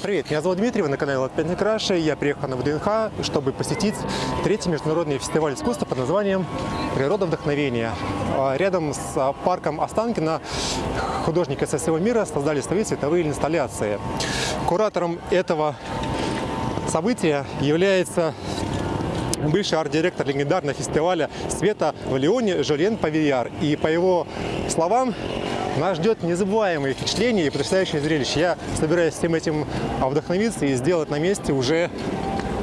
Привет, меня зовут Дмитрий, вы на канале Латпятный Краши. Я приехал на ВДНХ, чтобы посетить третий международный фестиваль искусства под названием «Природа вдохновения». А, Рядом с а, парком Останкино художники со всего мира создали свои цветовые инсталляции. Куратором этого события является бывший арт-директор легендарного фестиваля света в Лионе Жюльен Павияр. И по его словам, нас ждет незабываемые впечатления и потрясающее зрелище. Я собираюсь всем этим а, вдохновиться и сделать на месте уже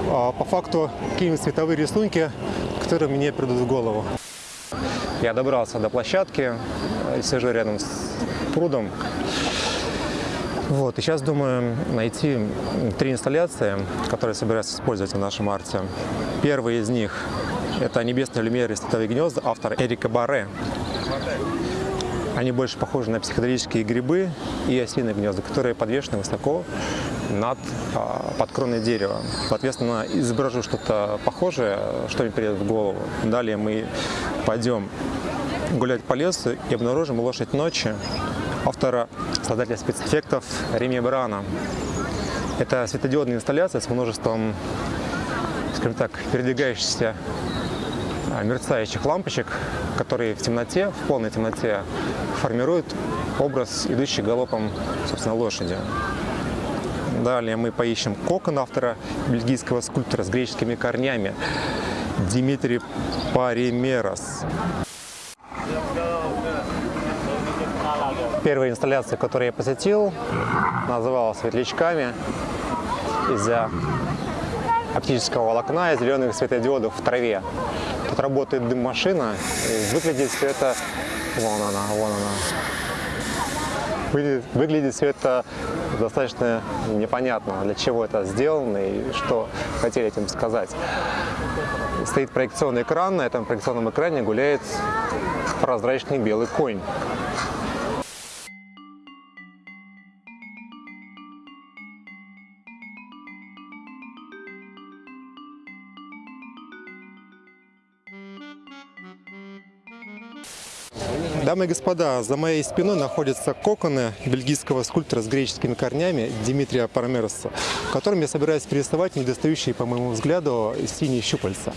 а, по факту какие-нибудь цветовые рисунки, которые мне придут в голову. Я добрался до площадки, э, сижу рядом с прудом. Вот, и сейчас думаю найти три инсталляции, которые собираюсь использовать в нашем арте. Первый из них – это «Небесные люмеры и световые гнезда» автор Эрика Барре. Они больше похожи на психоделические грибы и осиные гнезда, которые подвешены высоко над а, под кроной дерева. Соответственно, изображу что-то похожее, что мне придет в голову. Далее мы пойдем гулять по лесу и обнаружим лошадь ночи автора, создателя спецэффектов Реми Брана. Это светодиодная инсталляция с множеством, скажем так, передвигающихся мерцающих лампочек, которые в темноте, в полной темноте формируют образ, идущий галопом, собственно, лошади. Далее мы поищем кокон автора бельгийского скульптора с греческими корнями Димитрий Паримерос. Первая инсталляция, которую я посетил, называлась «Светлячками» из-за оптического волокна и зеленых светодиодов в траве. Тут работает дым-машина, выглядит все это... Вон она, вон она. Выглядит, выглядит все это достаточно непонятно, для чего это сделано и что хотели этим сказать. Стоит проекционный экран, на этом проекционном экране гуляет прозрачный белый конь. Дамы и господа, за моей спиной находятся коконы бельгийского скульптора с греческими корнями Дмитрия Парамероса, которым я собираюсь перерисовать недостающие, по моему взгляду, синие щупальца.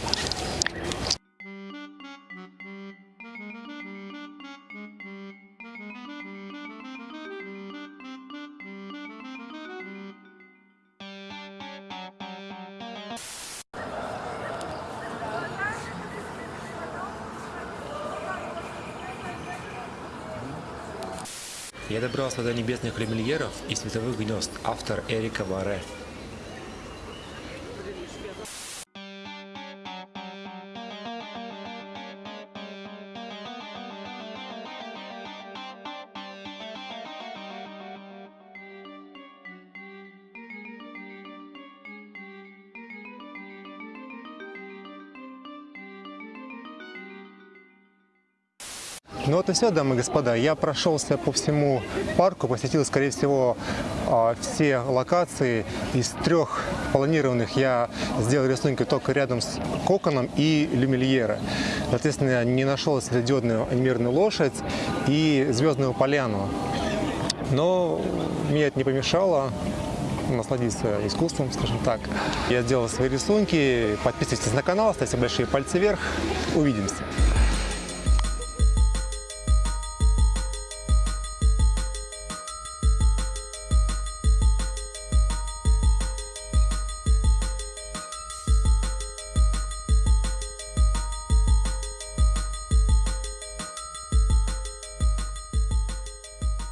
Я добрался до небесных люмильеров и световых гнезд, автор Эрика Барре. Ну вот и все, дамы и господа. Я прошелся по всему парку, посетил, скорее всего, а, все локации. Из трех планированных я сделал рисунки только рядом с коконом и люмильера. Соответственно, не нашел светодиодную анимированную лошадь и звездную поляну. Но мне это не помешало насладиться искусством, скажем так. Я сделал свои рисунки. Подписывайтесь на канал, ставьте большие пальцы вверх. Увидимся.